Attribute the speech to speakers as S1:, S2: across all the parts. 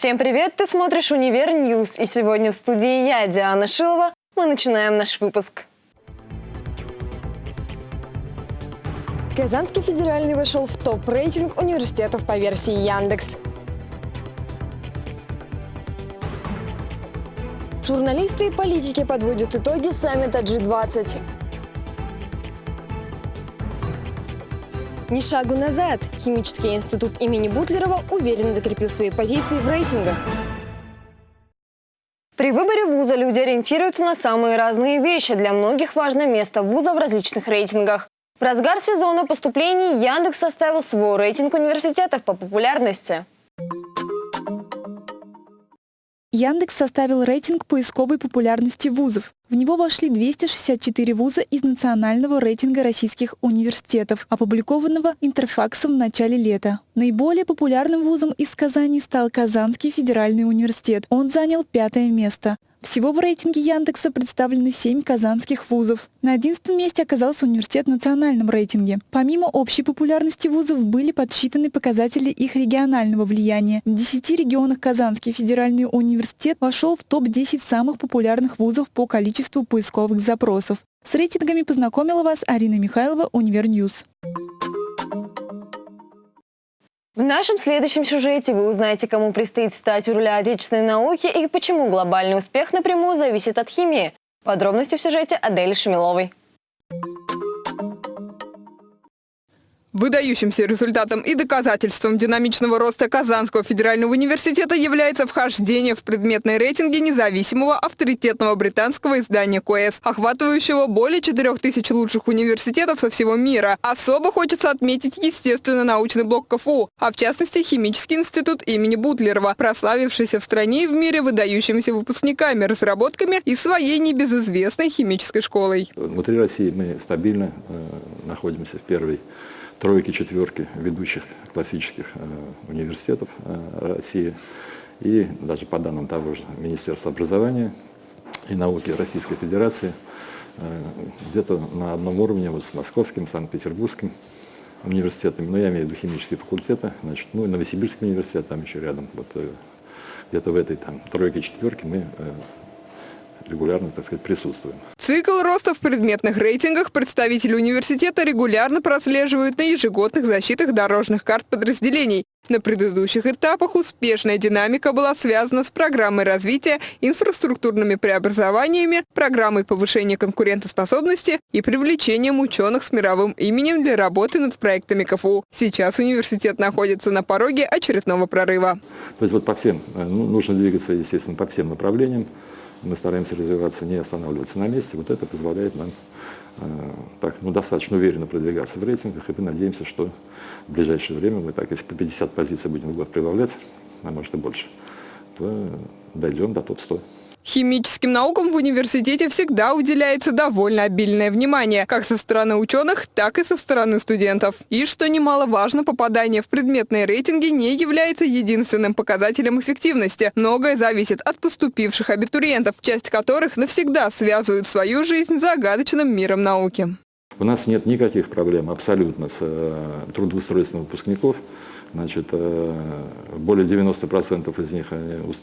S1: Всем привет! Ты смотришь «Универ News» и сегодня в студии я, Диана Шилова. Мы начинаем наш выпуск. Казанский федеральный вошел в топ-рейтинг университетов по версии Яндекс. Журналисты и политики подводят итоги саммита G20. Ни шагу назад. Химический институт имени Бутлерова уверенно закрепил свои позиции в рейтингах. При выборе вуза люди ориентируются на самые разные вещи. Для многих важно место вуза в различных рейтингах. В разгар сезона поступлений Яндекс составил свой рейтинг университетов по популярности.
S2: Яндекс составил рейтинг поисковой популярности вузов. В него вошли 264 вуза из национального рейтинга российских университетов, опубликованного Интерфаксом в начале лета. Наиболее популярным вузом из Казани стал Казанский федеральный университет. Он занял пятое место. Всего в рейтинге Яндекса представлены 7 казанских вузов. На 11 месте оказался университет в национальном рейтинге. Помимо общей популярности вузов были подсчитаны показатели их регионального влияния. В 10 регионах Казанский федеральный университет вошел в топ-10 самых популярных вузов по количеству поисковых запросов. С рейтингами познакомила вас Арина Михайлова, Универ News.
S1: В нашем следующем сюжете вы узнаете, кому предстоит стать у руля отечественной науки и почему глобальный успех напрямую зависит от химии. Подробности в сюжете Адели Шамиловой.
S3: Выдающимся результатом и доказательством динамичного роста Казанского федерального университета является вхождение в предметные рейтинги независимого авторитетного британского издания КОЭС, охватывающего более 4000 лучших университетов со всего мира. Особо хочется отметить естественно-научный блок КФУ, а в частности Химический институт имени Бутлерова, прославившийся в стране и в мире выдающимися выпускниками, разработками и своей небезызвестной химической школой.
S4: Внутри России мы стабильно э, находимся в первой тройки, четверки ведущих классических э, университетов э, России. И даже по данным того же Министерства образования и науки Российской Федерации, э, где-то на одном уровне вот с Московским, Санкт-Петербургским университетами, но я имею в виду химические факультеты, значит, ну и Новосибирский университет там еще рядом, вот где-то в этой там тройке, четверке мы регулярно, так сказать, присутствуем.
S3: Цикл роста в предметных рейтингах представители университета регулярно прослеживают на ежегодных защитах дорожных карт подразделений. На предыдущих этапах успешная динамика была связана с программой развития, инфраструктурными преобразованиями, программой повышения конкурентоспособности и привлечением ученых с мировым именем для работы над проектами КФУ. Сейчас университет находится на пороге очередного прорыва.
S4: То есть вот по всем, э, ну, нужно двигаться, естественно, по всем направлениям мы стараемся развиваться, не останавливаться на месте. Вот это позволяет нам э, так, ну, достаточно уверенно продвигаться в рейтингах, и мы надеемся, что в ближайшее время мы так, если по 50 позиций будем в год прибавлять, а может и больше, то дойдем до топ-100.
S3: Химическим наукам в университете всегда уделяется довольно обильное внимание, как со стороны ученых, так и со стороны студентов. И, что немаловажно, попадание в предметные рейтинги не является единственным показателем эффективности. Многое зависит от поступивших абитуриентов, часть которых навсегда связывают свою жизнь с загадочным миром науки.
S4: У нас нет никаких проблем абсолютно с э, трудоустройством выпускников. Значит, э, более 90% из них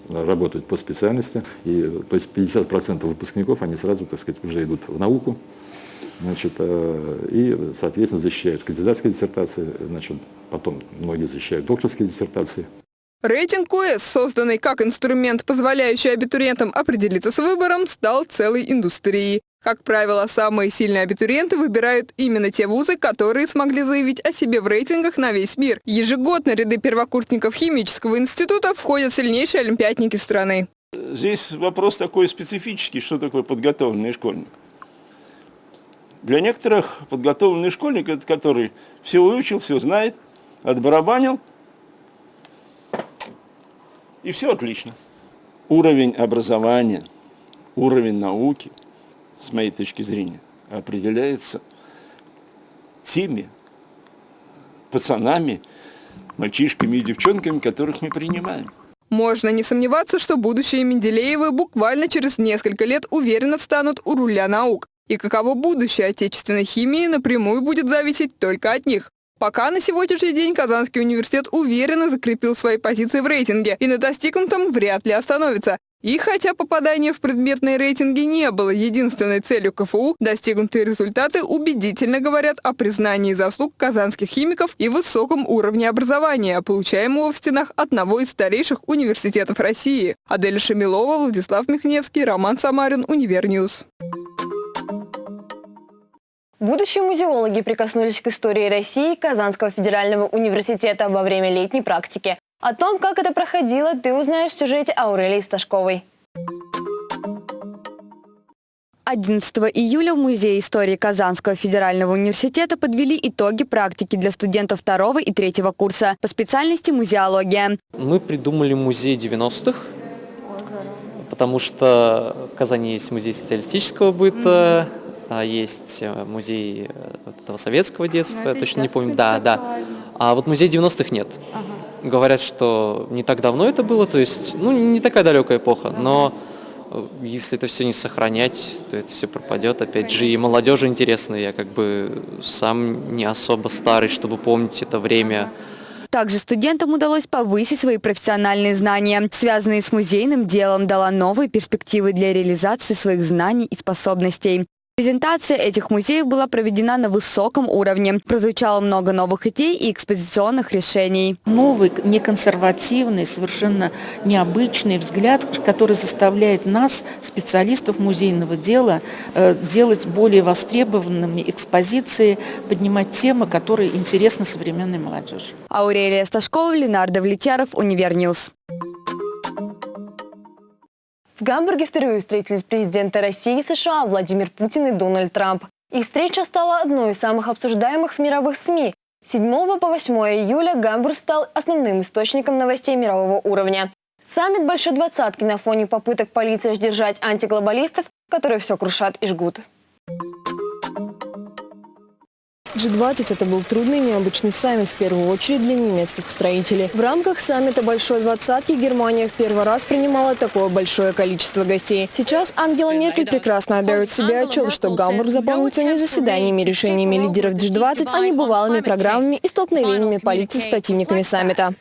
S4: работают по специальности, и, то есть 50% выпускников, они сразу, так сказать, уже идут в науку, значит, э, и, соответственно, защищают кандидатские диссертации, значит, потом многие защищают докторские диссертации.
S3: Рейтинг КУЭС, созданный как инструмент, позволяющий абитуриентам определиться с выбором, стал целой индустрией. Как правило, самые сильные абитуриенты выбирают именно те вузы, которые смогли заявить о себе в рейтингах на весь мир. Ежегодно ряды первокурсников химического института входят сильнейшие олимпиадники страны.
S5: Здесь вопрос такой специфический, что такое подготовленный школьник. Для некоторых подготовленный школьник, это который все выучил, все знает, отбарабанил, и все отлично. Уровень образования, уровень науки – с моей точки зрения, определяется теми пацанами, мальчишками и девчонками, которых мы принимаем.
S3: Можно не сомневаться, что будущие Менделеевы буквально через несколько лет уверенно встанут у руля наук. И каково будущее отечественной химии напрямую будет зависеть только от них. Пока на сегодняшний день Казанский университет уверенно закрепил свои позиции в рейтинге и на достигнутом вряд ли остановится. И хотя попадание в предметные рейтинги не было единственной целью КФУ, достигнутые результаты убедительно говорят о признании заслуг казанских химиков и высоком уровне образования, получаемого в стенах одного из старейших университетов России. Адель Шамилова, Владислав Михневский, Роман Самарин, Универ News.
S1: Будущие музеологи прикоснулись к истории России Казанского федерального университета во время летней практики. О том, как это проходило, ты узнаешь в сюжете Аурелии Сташковой.
S6: 11 июля в Музее истории Казанского федерального университета подвели итоги практики для студентов второго и третьего курса по специальности музеология.
S7: Мы придумали музей 90-х, потому что в Казани есть музей социалистического быта, а есть э, музей э, этого советского детства, я точно не помню. Да, да. А вот музей 90-х нет. Говорят, что не так давно это было, то есть, ну, не такая далекая эпоха, но э, если это все не сохранять, то это все пропадет. Опять же, и молодежи интересно, я как бы сам не особо старый, чтобы помнить это время.
S6: Также студентам удалось повысить свои профессиональные знания. Связанные с музейным делом дала новые перспективы для реализации своих знаний и способностей. Презентация этих музеев была проведена на высоком уровне. Прозвучало много новых идей и экспозиционных решений.
S8: Новый, неконсервативный, совершенно необычный взгляд, который заставляет нас, специалистов музейного дела, э, делать более востребованными экспозиции, поднимать темы, которые интересны современной молодежи.
S6: Аурелия Сташкова, Ленар Давлетьяров, Универ News.
S1: В Гамбурге впервые встретились президенты России и США Владимир Путин и Дональд Трамп. Их встреча стала одной из самых обсуждаемых в мировых СМИ. С 7 по 8 июля Гамбург стал основным источником новостей мирового уровня. Саммит Большой Двадцатки на фоне попыток полиции сдержать антиглобалистов, которые все крушат и жгут. G20 – это был трудный необычный саммит, в первую очередь для немецких строителей. В рамках саммита Большой Двадцатки Германия в первый раз принимала такое большое количество гостей. Сейчас Ангела Меркель прекрасно отдает себе отчет, что Гамбург запомнится не заседаниями решениями лидеров G20, а небывалыми программами и столкновениями полиции с противниками саммита.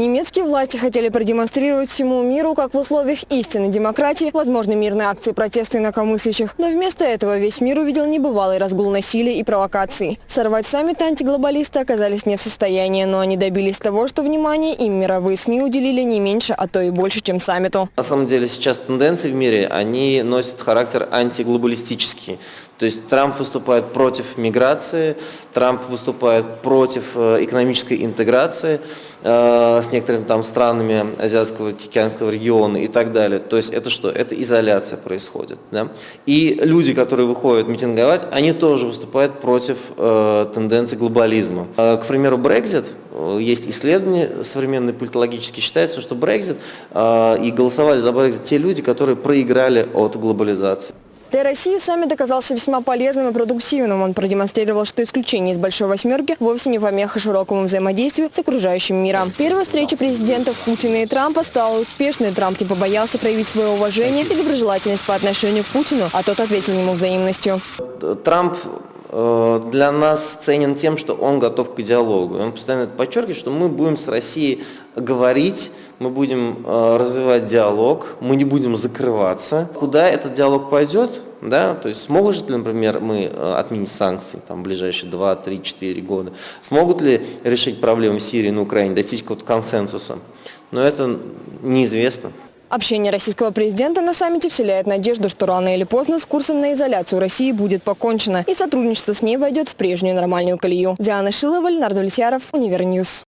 S1: Немецкие власти хотели продемонстрировать всему миру, как в условиях истинной демократии возможны мирные акции протеста инакомыслящих. Но вместо этого весь мир увидел небывалый разгул насилия и провокаций. Сорвать саммит антиглобалисты оказались не в состоянии, но они добились того, что внимание им мировые СМИ уделили не меньше, а то и больше, чем саммиту.
S9: На самом деле сейчас тенденции в мире, они носят характер антиглобалистический. То есть Трамп выступает против миграции, Трамп выступает против э, экономической интеграции э, с некоторыми там странами Азиатского, Тихоокеанского региона и так далее. То есть это что? Это изоляция происходит. Да? И люди, которые выходят митинговать, они тоже выступают против э, тенденции глобализма. Э, к примеру, Brexit, э, есть исследования современные политологические, считается, что Brexit э, и голосовали за Brexit те люди, которые проиграли от глобализации.
S1: Для России саммит оказался весьма полезным и продуктивным. Он продемонстрировал, что исключение из Большой Восьмерки вовсе не помеха широкому взаимодействию с окружающим миром. Первая встреча президентов Путина и Трампа стала успешной. Трамп не побоялся проявить свое уважение и доброжелательность по отношению к Путину, а тот ответил ему взаимностью.
S9: Трамп для нас ценен тем, что он готов к диалогу. Он постоянно подчеркивает, что мы будем с Россией говорить, мы будем э, развивать диалог, мы не будем закрываться. Куда этот диалог пойдет, да, то есть смогут ли, например, мы э, отменить санкции там, в ближайшие 2, 3, 4 года, смогут ли решить проблемы в Сирии, на Украине, достичь какого-то консенсуса, но это неизвестно.
S1: Общение российского президента на саммите вселяет надежду, что рано или поздно с курсом на изоляцию России будет покончено, и сотрудничество с ней войдет в прежнюю нормальную колею. Диана Шилова, Ленар Давлетьяров, Универ News.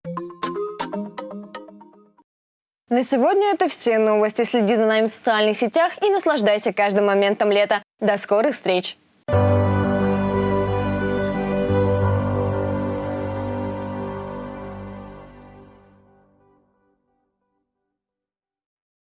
S1: На сегодня это все новости. Следи за нами в социальных сетях и наслаждайся каждым моментом лета. До скорых встреч!